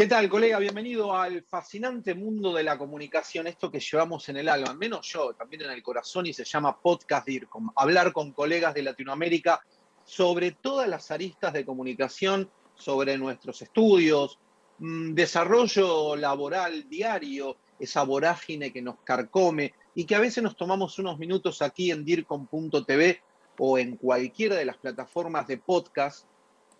¿Qué tal, colega? Bienvenido al fascinante mundo de la comunicación, esto que llevamos en el alma, al menos yo, también en el corazón, y se llama Podcast DIRCOM, hablar con colegas de Latinoamérica sobre todas las aristas de comunicación, sobre nuestros estudios, mm, desarrollo laboral diario, esa vorágine que nos carcome y que a veces nos tomamos unos minutos aquí en DIRCOM.tv o en cualquiera de las plataformas de podcast,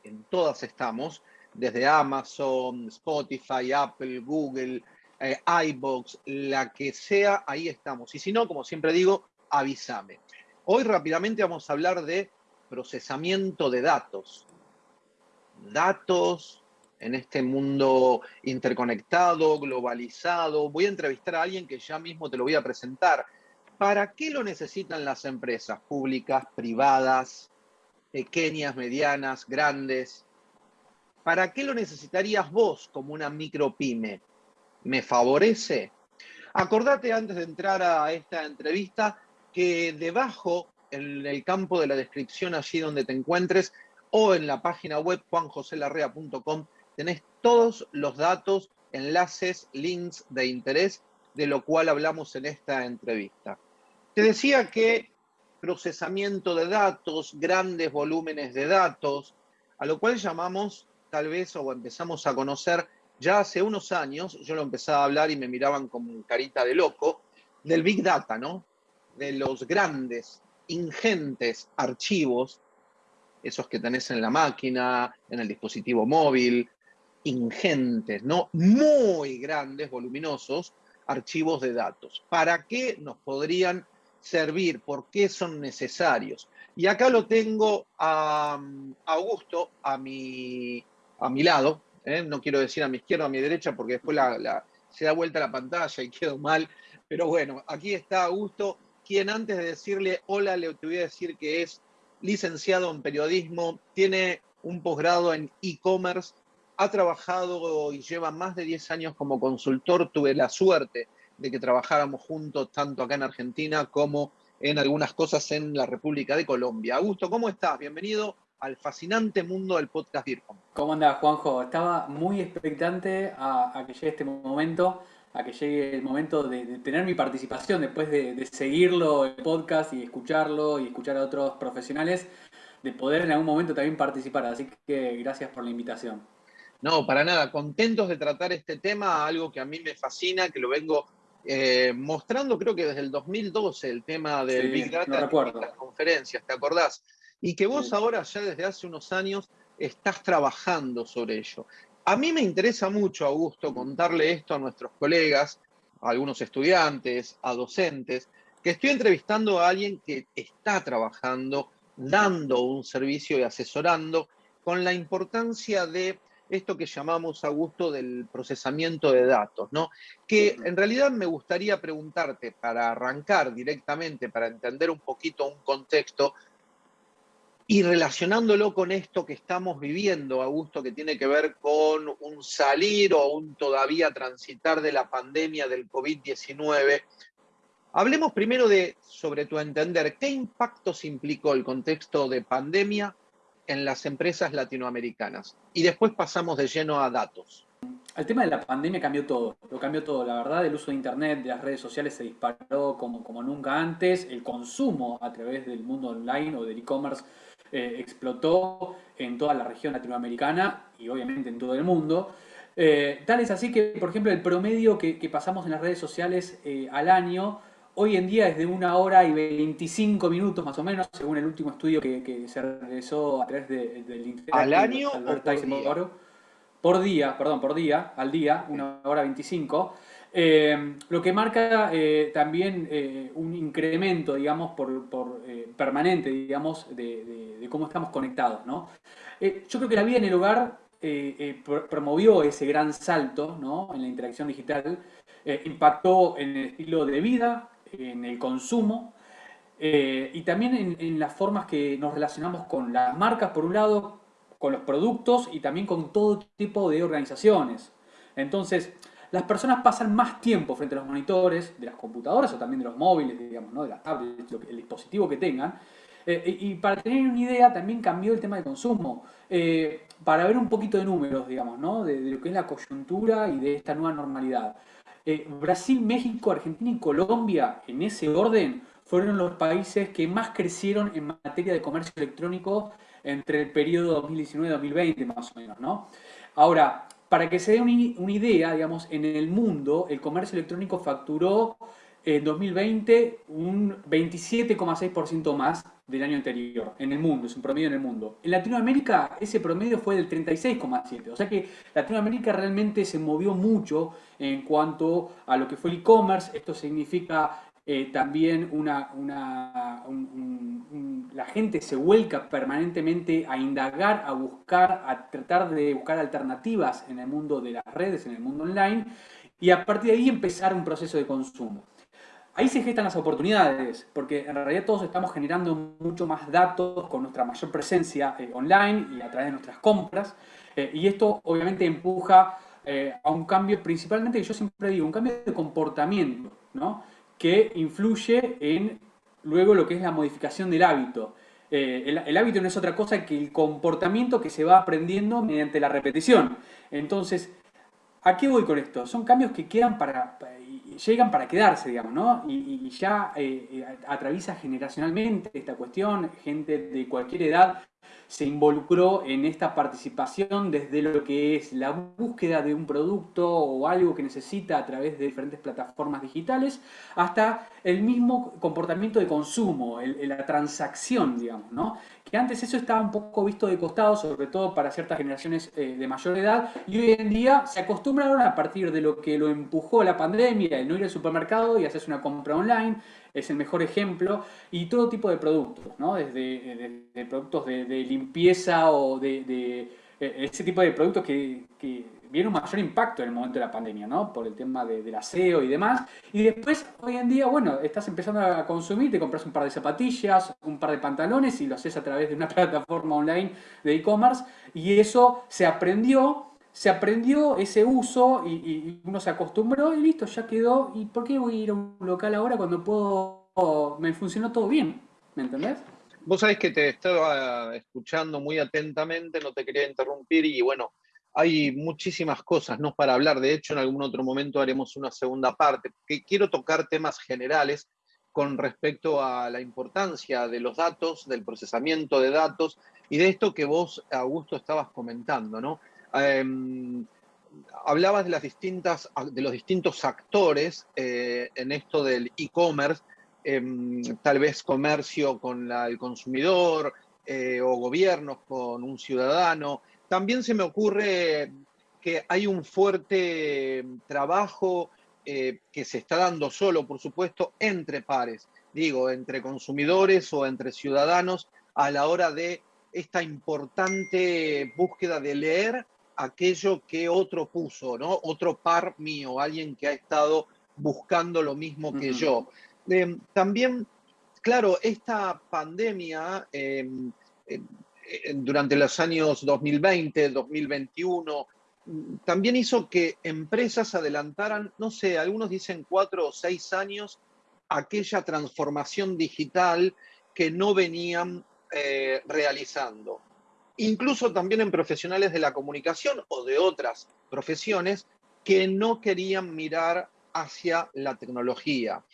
en todas estamos, desde Amazon, Spotify, Apple, Google, eh, iBox, la que sea, ahí estamos. Y si no, como siempre digo, avísame. Hoy rápidamente vamos a hablar de procesamiento de datos. Datos en este mundo interconectado, globalizado. Voy a entrevistar a alguien que ya mismo te lo voy a presentar. ¿Para qué lo necesitan las empresas públicas, privadas, pequeñas, medianas, grandes? ¿Para qué lo necesitarías vos como una micropyme? ¿Me favorece? Acordate antes de entrar a esta entrevista que debajo, en el campo de la descripción, allí donde te encuentres, o en la página web juanjoselarrea.com, tenés todos los datos, enlaces, links de interés de lo cual hablamos en esta entrevista. Te decía que procesamiento de datos, grandes volúmenes de datos, a lo cual llamamos tal vez o empezamos a conocer ya hace unos años, yo lo empezaba a hablar y me miraban con carita de loco, del Big Data, ¿no? De los grandes, ingentes archivos, esos que tenés en la máquina, en el dispositivo móvil, ingentes, ¿no? Muy grandes, voluminosos, archivos de datos. ¿Para qué nos podrían servir? ¿Por qué son necesarios? Y acá lo tengo a Augusto, a mi a mi lado, ¿eh? no quiero decir a mi izquierda o a mi derecha porque después se da vuelta la pantalla y quedo mal, pero bueno, aquí está Augusto, quien antes de decirle hola le voy a decir que es licenciado en periodismo, tiene un posgrado en e-commerce, ha trabajado y lleva más de 10 años como consultor, tuve la suerte de que trabajáramos juntos tanto acá en Argentina como en algunas cosas en la República de Colombia. Augusto, ¿cómo estás? Bienvenido al fascinante mundo del podcast DIRCOM. ¿Cómo andás, Juanjo? Estaba muy expectante a, que llegue este momento, a que llegue el momento de, tener mi participación después de, seguirlo el podcast y escucharlo y escuchar a otros profesionales, de poder en algún momento también participar. Así que gracias por la invitación. No, para nada. Contentos de tratar este tema, algo que a mí me fascina, que lo vengo eh, mostrando creo que desde el 2012, el tema del Big Data en las conferencias, ¿te acordás? Y que vos ahora ya desde hace unos años estás trabajando sobre ello. A mí me interesa mucho, Augusto, contarle esto a nuestros colegas, a algunos estudiantes, a docentes, que estoy entrevistando a alguien que está trabajando, dando un servicio y asesorando con la importancia de esto que llamamos, Augusto, del procesamiento de datos, ¿no? Que en realidad me gustaría preguntarte, para arrancar directamente, para entender un poquito un contexto, y relacionándolo con esto que estamos viviendo, Augusto, que tiene que ver con un salir o un todavía transitar de la pandemia del COVID-19, hablemos primero de, sobre tu entender, ¿qué impactos implicó el contexto de pandemia en las empresas latinoamericanas? Y después pasamos de lleno a datos. El tema de la pandemia cambió todo, lo cambió todo. La verdad, el uso de Internet, de las redes sociales se disparó como, como nunca antes. El consumo a través del mundo online o del e-commerce eh, explotó en toda la región latinoamericana y obviamente en todo el mundo. Eh, tal es así que, por ejemplo, el promedio que, pasamos en las redes sociales eh, al año, hoy en día es de una hora y 25 minutos más o menos, según el último estudio que, se realizó a través del Internet. ¿Al año o por día? Por día, perdón, por día, al día, una hora 25. Eh, lo que marca eh, también eh, un incremento, digamos, por, permanente, digamos, de, cómo estamos conectados, yo creo que la vida en el hogar promovió ese gran salto, ¿no? En la interacción digital, impactó en el estilo de vida, en el consumo, y también en, en las formas que nos relacionamos con las marcas, por un lado, con los productos y también con todo tipo de organizaciones. Entonces, las personas pasan más tiempo frente a los monitores de las computadoras o también de los móviles, digamos, ¿no? de las tablets, el dispositivo que tengan. Eh, y para tener una idea, también cambió el tema de consumo. Eh, para ver un poquito de números, digamos, ¿no? de, lo que es la coyuntura y de esta nueva normalidad. Eh, Brasil, México, Argentina y Colombia, en ese orden, fueron los países que más crecieron en materia de comercio electrónico entre el periodo 2019-2020, más o menos, ¿no? Ahora, para que se dé una idea, digamos, en el mundo el comercio electrónico facturó en 2020 un 27,6% más del año anterior en el mundo, es un promedio en el mundo. En Latinoamérica ese promedio fue del 36,7%, o sea que Latinoamérica realmente se movió mucho en cuanto a lo que fue el e-commerce, esto significa eh, también una, la gente se vuelca permanentemente a indagar, a buscar, a tratar de buscar alternativas en el mundo de las redes, en el mundo online, y a partir de ahí empezar un proceso de consumo. Ahí se gestan las oportunidades, porque en realidad todos estamos generando mucho más datos con nuestra mayor presencia eh, online y a través de nuestras compras, eh, y esto obviamente empuja a un cambio, principalmente, yo siempre digo, un cambio de comportamiento, ¿no? que influye en luego lo que es la modificación del hábito. Eh, el, hábito no es otra cosa que el comportamiento que se va aprendiendo mediante la repetición. Entonces, ¿a qué voy con esto? Son cambios que quedan para, llegan para quedarse, digamos, ¿no? Y, ya eh, eh, atraviesa generacionalmente esta cuestión, gente de cualquier edad se involucró en esta participación desde lo que es la búsqueda de un producto o algo que necesita a través de diferentes plataformas digitales, hasta el mismo comportamiento de consumo, la transacción, digamos, ¿no? Que antes eso estaba un poco visto de costado, sobre todo para ciertas generaciones eh, de mayor edad, y hoy en día se acostumbraron a partir de lo que lo empujó la pandemia, el no ir al supermercado y hacer una compra online, es el mejor ejemplo, y todo tipo de productos, ¿no? desde, productos de, limpieza o de, e, ese tipo de productos que, que viene un mayor impacto en el momento de la pandemia, ¿no? Por el tema del aseo y demás. Y después, hoy en día, bueno, estás empezando a consumir, te compras un par de zapatillas, un par de pantalones y lo haces a través de una plataforma online de e-commerce. Y eso se aprendió, se aprendió ese uso y, uno se acostumbró y listo, ya quedó. ¿Y por qué voy a ir a un local ahora cuando puedo, me funcionó todo bien? ¿Me entendés? Vos sabés que te estaba escuchando muy atentamente, no te quería interrumpir y bueno, hay muchísimas cosas ¿no? para hablar. De hecho, en algún otro momento haremos una segunda parte. Que quiero tocar temas generales con respecto a la importancia de los datos, del procesamiento de datos y de esto que vos, Augusto, estabas comentando. ¿no? Em, hablabas de, las distintas, de los distintos actores eh, en esto del e-commerce, em, tal vez comercio con el consumidor eh, o gobiernos con un ciudadano. También se me ocurre que hay un fuerte trabajo eh, que se está dando solo, por supuesto, entre pares, digo, entre consumidores o entre ciudadanos a la hora de esta importante búsqueda de leer aquello que otro puso, ¿no? Otro par mío, alguien que ha estado buscando lo mismo que yo. Eh, también, claro, esta pandemia eh, durante los años 2020, 2021, también hizo que empresas adelantaran, no sé, algunos dicen cuatro o seis años, aquella transformación digital que no venían eh, realizando. Incluso también en profesionales de la comunicación o de otras profesiones que no querían mirar hacia la tecnología.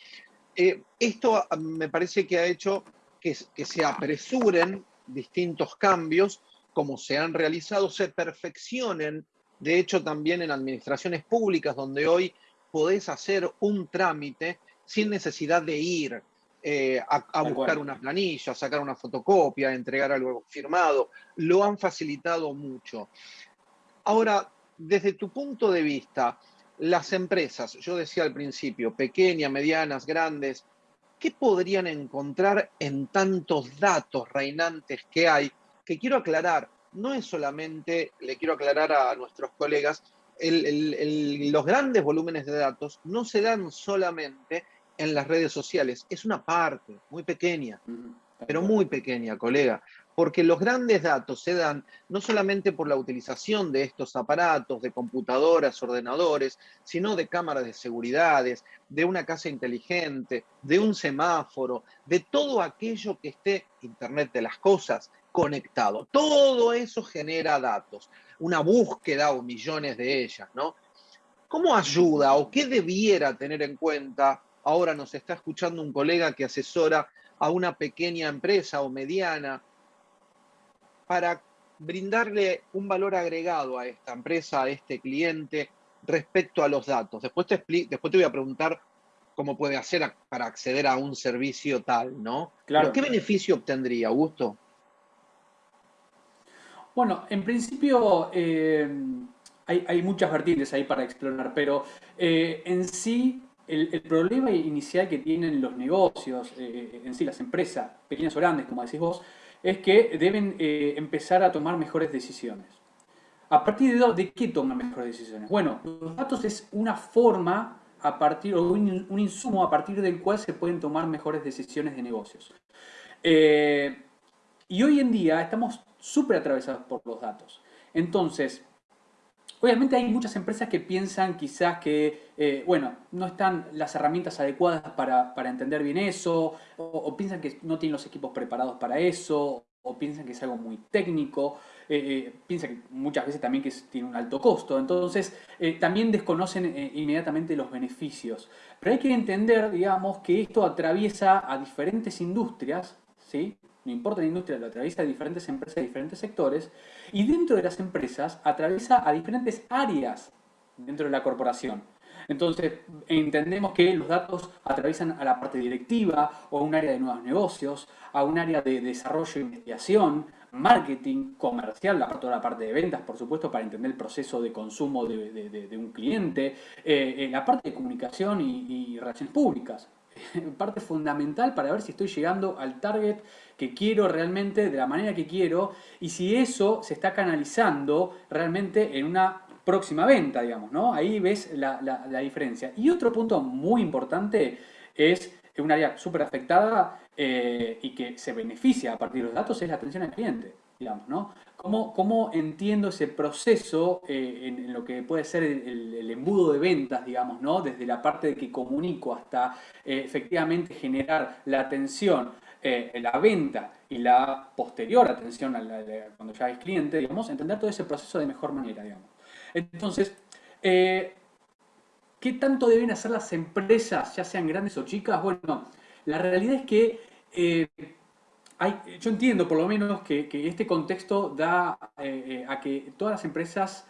Eh, esto me parece que ha hecho que, que se apresuren distintos cambios, como se han realizado, se perfeccionen, de hecho también en administraciones públicas, donde hoy podés hacer un trámite sin necesidad de ir eh, a, buscar una planilla, sacar una fotocopia, entregar algo firmado, lo han facilitado mucho. Ahora, desde tu punto de vista, las empresas, yo decía al principio, pequeñas, medianas, grandes, ¿qué podrían encontrar en tantos datos reinantes que hay? Que quiero aclarar, no es solamente, le quiero aclarar a nuestros colegas, los grandes volúmenes de datos no se dan solamente en las redes sociales, es una parte muy pequeña, pero muy pequeña, colega porque los grandes datos se dan no solamente por la utilización de estos aparatos, de computadoras, ordenadores, sino de cámaras de seguridad, de una casa inteligente, de un semáforo, de todo aquello que esté Internet de las cosas, conectado. Todo eso genera datos, una búsqueda o millones de ellas, ¿no? ¿Cómo ayuda o qué debiera tener en cuenta? Ahora nos está escuchando un colega que asesora a una pequeña empresa o mediana para brindarle un valor agregado a esta empresa, a este cliente, respecto a los datos. Después te, después te voy a preguntar cómo puede hacer para acceder a un servicio tal, ¿no? Claro. ¿Qué beneficio obtendría, Augusto? Bueno, en principio eh, hay, muchas vertientes ahí para explorar, pero eh, en sí el, problema inicial que tienen los negocios, eh, en sí las empresas, pequeñas o grandes, como decís vos, es que deben empezar a tomar mejores decisiones. ¿A partir de, de qué toman mejores decisiones? Bueno, los datos es una forma a partir, o un, insumo a partir del cual se pueden tomar mejores decisiones de negocios. y hoy en día estamos súper atravesados por los datos. Entonces, obviamente hay muchas empresas que piensan quizás que, eh, bueno, no están las herramientas adecuadas para, entender bien eso, o, piensan que no tienen los equipos preparados para eso, o piensan que es algo muy técnico, eh, eh, piensan que muchas veces también que tiene un alto costo, entonces también desconocen inmediatamente los beneficios. Pero hay que entender, digamos, que esto atraviesa a diferentes industrias, ¿sí? No importa la industria, lo atraviesa a diferentes empresas, diferentes sectores, y dentro de las empresas atraviesa a diferentes áreas dentro de la corporación. Entonces, entendemos que los datos atraviesan a la parte directiva o a un área de nuevos negocios, a un área de desarrollo e investigación, marketing, comercial, la parte, la parte de ventas, por supuesto, para entender el proceso de consumo de, un cliente, eh, eh, la parte de comunicación y relaciones públicas. parte fundamental para ver si estoy llegando al target que quiero realmente, de la manera que quiero, y si eso se está canalizando realmente en una próxima venta, digamos, ¿no? Ahí ves la, diferencia. Y otro punto muy importante es un área súper afectada eh, y que se beneficia a partir de los datos es la atención al cliente, digamos, ¿no? ¿Cómo, entiendo ese proceso eh, en, lo que puede ser el, embudo de ventas, digamos, ¿no? Desde la parte de que comunico hasta eh, efectivamente generar la atención, eh, la venta y la posterior atención cuando ya es cliente, digamos, entender todo ese proceso de mejor manera, digamos. Entonces, ¿qué tanto deben hacer las empresas, ya sean grandes o chicas? Bueno, la realidad es que yo entiendo por lo menos que, este contexto da eh, eh, a que todas las empresas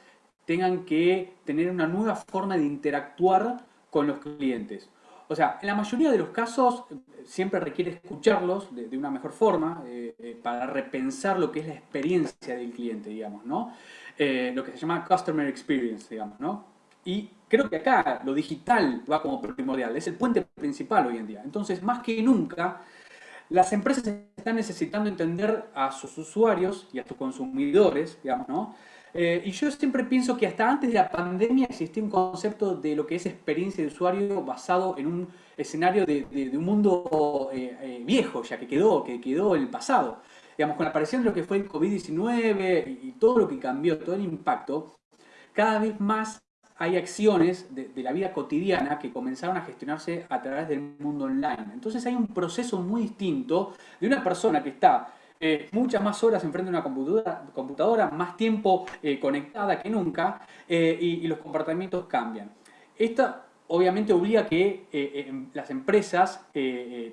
tengan que tener una nueva forma de interactuar con los clientes. O sea, en la mayoría de los casos siempre requiere escucharlos de, una mejor forma eh, para repensar lo que es la experiencia del cliente, digamos, ¿no? lo que se llama Customer Experience, digamos, ¿no? Y creo que acá lo digital va como primordial, es el puente principal hoy en día. Entonces, más que nunca, las empresas están necesitando entender a sus usuarios y a sus consumidores, digamos, ¿no? Eh, y yo siempre pienso que hasta antes de la pandemia existía un concepto de lo que es experiencia de usuario basado en un escenario de, un mundo eh, eh, viejo, ya que quedó, que quedó en el pasado. Digamos, con la aparición de lo que fue el COVID-19 y todo lo que cambió, todo el impacto, cada vez más hay acciones de, la vida cotidiana que comenzaron a gestionarse a través del mundo online. Entonces hay un proceso muy distinto de una persona que está eh, muchas más horas enfrente de una computadora, más tiempo eh, conectada que nunca eh, y, los comportamientos cambian. Esto obviamente obliga a que las empresas,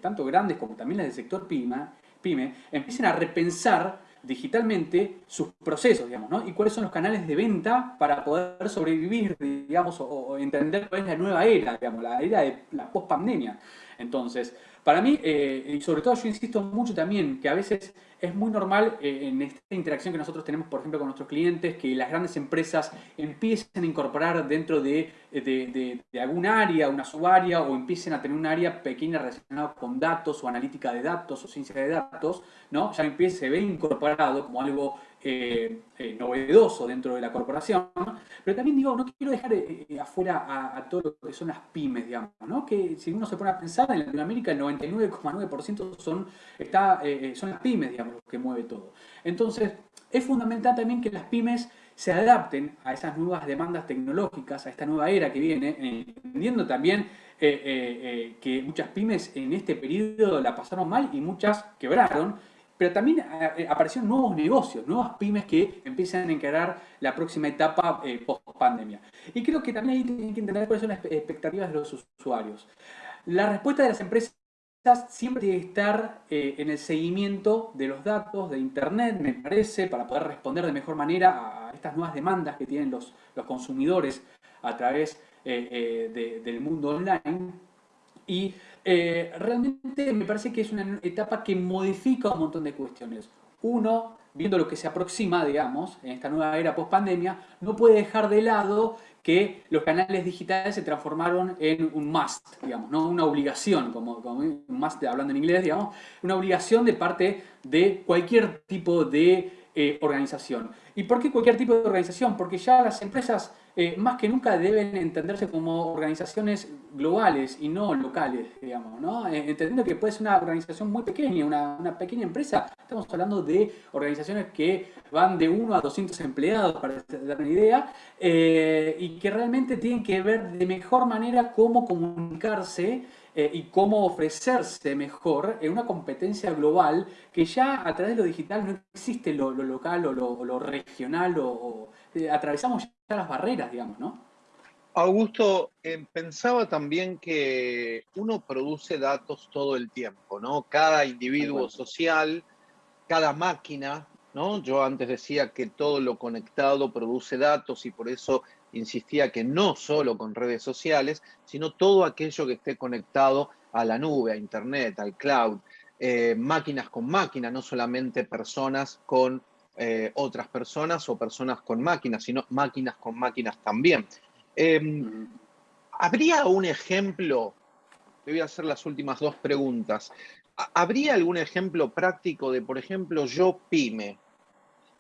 tanto grandes como también las del sector pyme, pyme empiecen a repensar digitalmente sus procesos, digamos, ¿no? Y cuáles son los canales de venta para poder sobrevivir, digamos, o, entender cuál es la nueva era, digamos, la era de la post-pandemia. Entonces, para mí, eh, y sobre todo yo insisto mucho también, que a veces es muy normal eh, en esta interacción que nosotros tenemos, por ejemplo, con nuestros clientes, que las grandes empresas empiecen a incorporar dentro de, algún área, una subárea, o empiecen a tener un área pequeña relacionada con datos o analítica de datos o ciencia de datos, ¿no? Ya empieza, se ve incorporado como algo eh, eh, novedoso dentro de la corporación, pero también digo, no quiero dejar eh, afuera a, todo lo que son las pymes, digamos, que si uno se pone a pensar, en Latinoamérica el 99,9% son, está, son las pymes, digamos, que mueve todo. Entonces, es fundamental también que las pymes se adapten a esas nuevas demandas tecnológicas, a esta nueva era que viene, entendiendo también que muchas pymes en este periodo la pasaron mal y muchas quebraron, pero también eh, aparecieron nuevos negocios, nuevas pymes que empiezan a encarar la próxima etapa eh, post-pandemia. Y creo que también ahí tienen que entender cuáles son las expectativas de los usuarios. La respuesta de las empresas siempre tiene que estar eh, en el seguimiento de los datos de Internet, me parece, para poder responder de mejor manera a estas nuevas demandas que tienen los, los consumidores a través del mundo online. Y eh, realmente me parece que es una etapa que modifica un montón de cuestiones. Uno, viendo lo que se aproxima, digamos, en esta nueva era post-pandemia, no puede dejar de lado que los canales digitales se transformaron en un must, digamos, ¿no? una obligación, como, como un must hablando en inglés, digamos, una obligación de parte de cualquier tipo de eh, organización. ¿Y por qué cualquier tipo de organización? Porque ya las empresas eh, más que nunca deben entenderse como organizaciones globales y no locales, digamos, ¿no? Eh, entendiendo que puede ser una organización muy pequeña, una, pequeña empresa, estamos hablando de organizaciones que van de 1 a 200 empleados, para dar una idea, y que realmente tienen que ver de mejor manera cómo comunicarse y cómo ofrecerse mejor en una competencia global que ya a través de lo digital no existe lo, local o lo, regional o este, atravesamos ya las barreras, digamos, ¿no? Augusto, eh, pensaba también que uno produce datos todo el tiempo, ¿no? Cada individuo social, cada máquina, ¿no? Yo antes decía que todo lo conectado produce datos y por eso insistía que no solo con redes sociales, sino todo aquello que esté conectado a la nube, a Internet, al cloud, eh, máquinas con máquinas, no solamente personas con eh, otras personas o personas con máquinas, sino máquinas con máquinas también. Em, ¿Habría un ejemplo? Te voy a hacer las últimas dos preguntas. ¿Habría algún ejemplo práctico de, por ejemplo, yo pyme?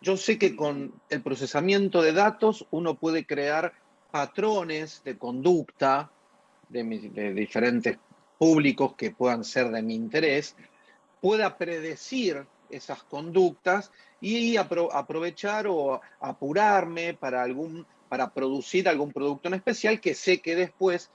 Yo sé que con el procesamiento de datos uno puede crear patrones de conducta de, diferentes públicos que puedan ser de mi interés, pueda predecir esas conductas y aprovechar o apurarme para, algún, para producir algún producto en especial que sé que después,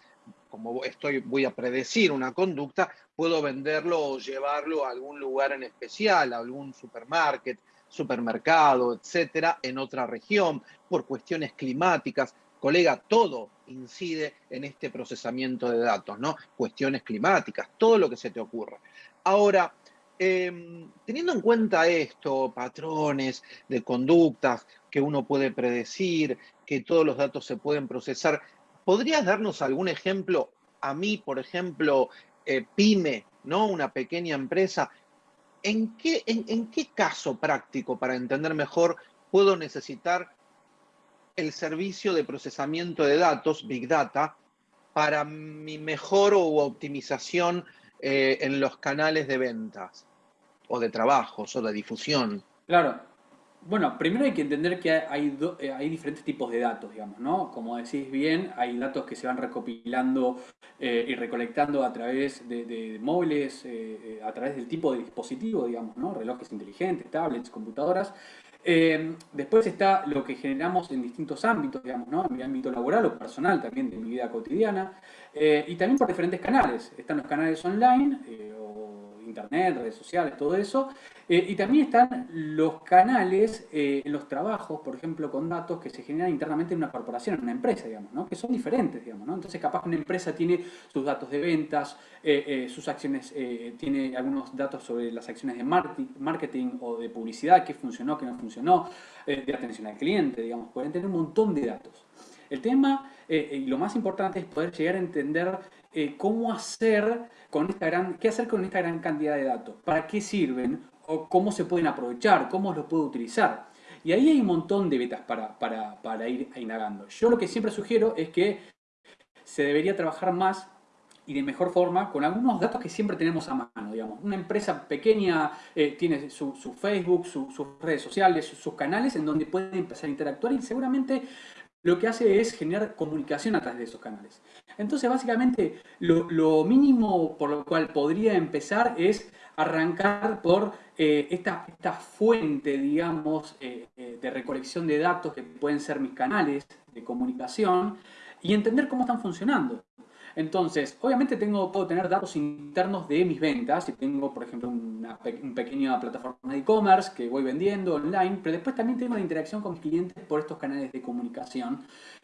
como estoy, voy a predecir una conducta, puedo venderlo o llevarlo a algún lugar en especial, a algún supermarket, supermercado, etcétera, en otra región, por cuestiones climáticas. Colega, todo incide en este procesamiento de datos, ¿no? Cuestiones climáticas, todo lo que se te ocurra. Ahora, Em, teniendo en cuenta esto, patrones de conductas que uno puede predecir, que todos los datos se pueden procesar, ¿podrías darnos algún ejemplo? A mí, por ejemplo, eh, pyme, ¿no? Una pequeña empresa. ¿En qué, en qué caso práctico, para entender mejor, puedo necesitar el servicio de procesamiento de datos, Big Data, para mi mejor o optimización eh, en los canales de ventas o de trabajos o de difusión. Claro. Bueno, primero hay que entender que hay, eh, hay diferentes tipos de datos, digamos, ¿no? Como decís bien, hay datos que se van recopilando eh, y recolectando a través de, móviles, a través del tipo de dispositivo, digamos, ¿no? Relojes inteligentes, tablets, computadoras. después está lo que generamos en distintos ámbitos, digamos, ¿no? En mi ámbito laboral o personal también de mi vida cotidiana. y también por diferentes canales. Están los canales online internet, redes sociales, todo eso. Eh, y también están los canales eh, los trabajos, por ejemplo, con datos que se generan internamente en una corporación, en una empresa, digamos, ¿no? que son diferentes, digamos. ¿no? Entonces, capaz una empresa tiene sus datos de ventas, eh, sus acciones, tiene algunos datos sobre las acciones de marketing o de publicidad, qué funcionó, qué no funcionó, de atención al cliente, digamos. Pueden tener un montón de datos. El tema, y lo más importante, es poder llegar a entender cómo hacer con esta gran, qué hacer con esta gran cantidad de datos, para qué sirven, o cómo se pueden aprovechar, cómo los puedo utilizar. Y ahí hay un montón de betas para, para, ir indagando. Yo lo que siempre sugiero es que se debería trabajar más y de mejor forma con algunos datos que siempre tenemos a mano, digamos. Una empresa pequeña eh, tiene su, Facebook, sus redes sociales, sus canales en donde puede empezar a interactuar y seguramente lo que hace es generar comunicación a través de esos canales. Entonces, básicamente, lo, mínimo por lo cual podría empezar es arrancar por eh, esta, esta, fuente, digamos, eh, eh, de recolección de datos que pueden ser mis canales de comunicación y entender cómo están funcionando. Entonces, obviamente tengo, puedo tener datos internos de mis ventas, si tengo, por ejemplo, una, pequeña plataforma de e-commerce que voy vendiendo online, pero después también tengo la interacción con mis clientes por estos canales de comunicación,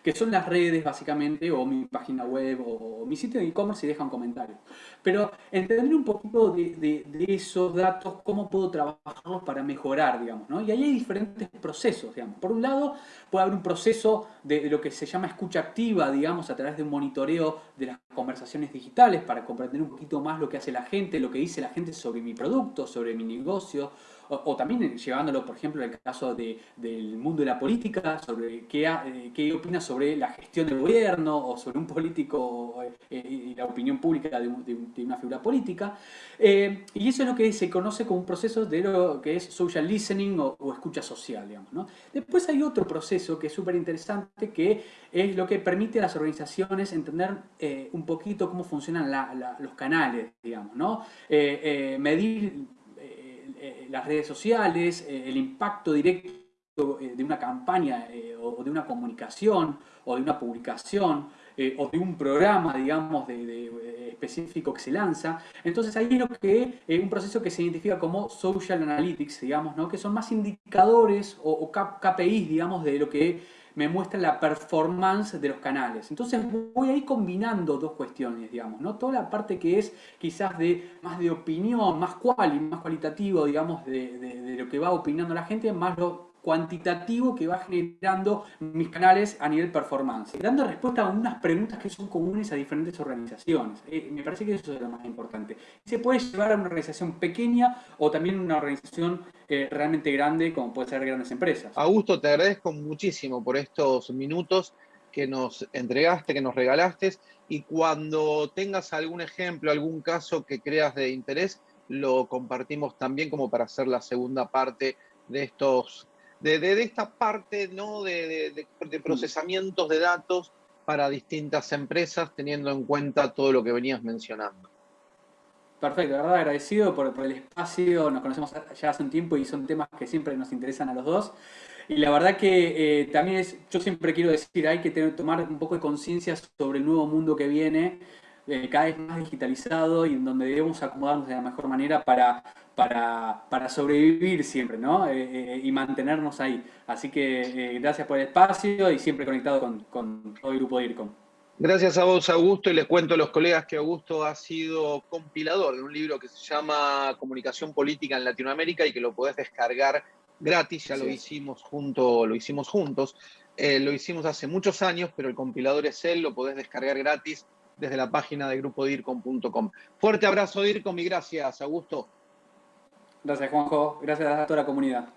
que son las redes básicamente, o mi página web, o, mi sitio de e-commerce y dejan comentarios. Pero entender un poquito de, esos datos, cómo puedo trabajarlos para mejorar, digamos, ¿no? Y ahí hay diferentes procesos, digamos. Por un lado, puede haber un proceso de lo que se llama escucha activa, digamos, a través de un monitoreo de las conversaciones digitales para comprender un poquito más lo que hace la gente, lo que dice la gente sobre mi producto, sobre mi negocio, o, también llevándolo, por ejemplo, el caso de, del mundo de la política, sobre qué, eh, qué opina sobre la gestión del gobierno o sobre un político eh, y la opinión pública de, una figura política. Eh, y eso es lo que se conoce como un proceso de lo que es social listening o, escucha social, digamos. ¿no? Después hay otro proceso que es súper interesante que es lo que permite a las organizaciones entender un poquito cómo funcionan los canales, digamos, ¿no? medir eh, las redes sociales, eh, el impacto directo eh, de una campaña o de una comunicación o de una publicación o de un programa, digamos, de, específico que se lanza. Entonces ahí es lo que es un proceso que se identifica como social analytics, digamos, ¿no? que son más indicadores o, o KPIs, digamos, de lo que me muestra la performance de los canales. Entonces voy a ir combinando dos cuestiones, digamos, ¿no? Toda la parte que es quizás de más de opinión, más cual y más cualitativo, digamos, de, de lo que va opinando la gente, más lo cuantitativo que va generando mis canales a nivel performance, dando respuesta a unas preguntas que son comunes a diferentes organizaciones. Eh, me parece que eso es lo más importante. Se puede llevar a una organización pequeña o también una organización eh, realmente grande, como puede ser grandes empresas. Augusto, te agradezco muchísimo por estos minutos que nos entregaste, que nos regalaste, y cuando tengas algún ejemplo, algún caso que creas de interés, lo compartimos también como para hacer la segunda parte de estos de, esta parte ¿no? de, procesamientos de datos para distintas empresas, teniendo en cuenta todo lo que venías mencionando. Perfecto, de verdad agradecido por, el espacio, nos conocemos ya hace un tiempo y son temas que siempre nos interesan a los dos. Y la verdad que eh, también es, yo siempre quiero decir, hay que tener, tomar un poco de conciencia sobre el nuevo mundo que viene, eh, cada vez más digitalizado y en donde debemos acomodarnos de la mejor manera para, para, sobrevivir siempre, ¿no? Eh, eh, y mantenernos ahí. Así que gracias por el espacio y siempre conectado con, todo el grupo de IRCOM. Gracias a vos, Augusto, y les cuento a los colegas que Augusto ha sido compilador de un libro que se llama Comunicación Política en Latinoamérica y que lo podés descargar gratis, ya lo hicimos junto, lo hicimos juntos. lo hicimos hace muchos años, pero el compilador es él, lo podés descargar gratis desde la página de grupodircom.com. Fuerte abrazo, DIRCOM, y gracias, Augusto. Gracias, Juanjo. Gracias a toda la comunidad.